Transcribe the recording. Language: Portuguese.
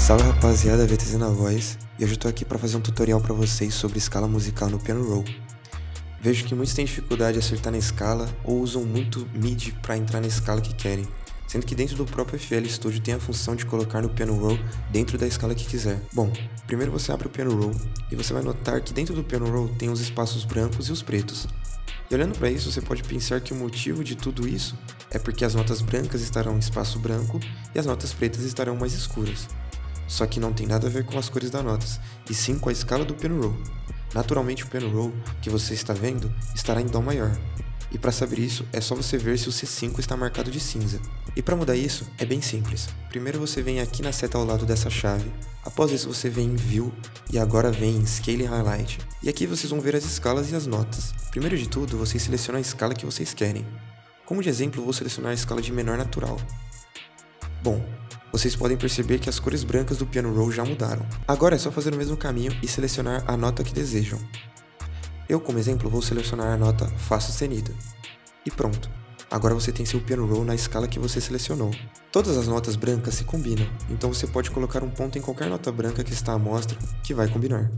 Salve rapaziada, VTZ na voz, e hoje eu tô aqui para fazer um tutorial para vocês sobre escala musical no piano roll. Vejo que muitos têm dificuldade de acertar na escala ou usam muito MIDI para entrar na escala que querem, sendo que dentro do próprio FL Studio tem a função de colocar no piano roll dentro da escala que quiser. Bom, primeiro você abre o piano roll e você vai notar que dentro do piano roll tem os espaços brancos e os pretos. E olhando para isso, você pode pensar que o motivo de tudo isso é porque as notas brancas estarão em espaço branco e as notas pretas estarão mais escuras. Só que não tem nada a ver com as cores das notas, e sim com a escala do roll. Naturalmente o roll que você está vendo estará em Dó maior. E para saber isso, é só você ver se o C5 está marcado de cinza. E para mudar isso, é bem simples. Primeiro você vem aqui na seta ao lado dessa chave, após isso você vem em View e agora vem em Scale Highlight. E aqui vocês vão ver as escalas e as notas. Primeiro de tudo, vocês selecionam a escala que vocês querem. Como de exemplo, vou selecionar a escala de menor natural. Bom, vocês podem perceber que as cores brancas do piano roll já mudaram. Agora é só fazer o mesmo caminho e selecionar a nota que desejam. Eu, como exemplo, vou selecionar a nota Fá sustenida. E pronto. Agora você tem seu piano roll na escala que você selecionou. Todas as notas brancas se combinam, então você pode colocar um ponto em qualquer nota branca que está à mostra que vai combinar.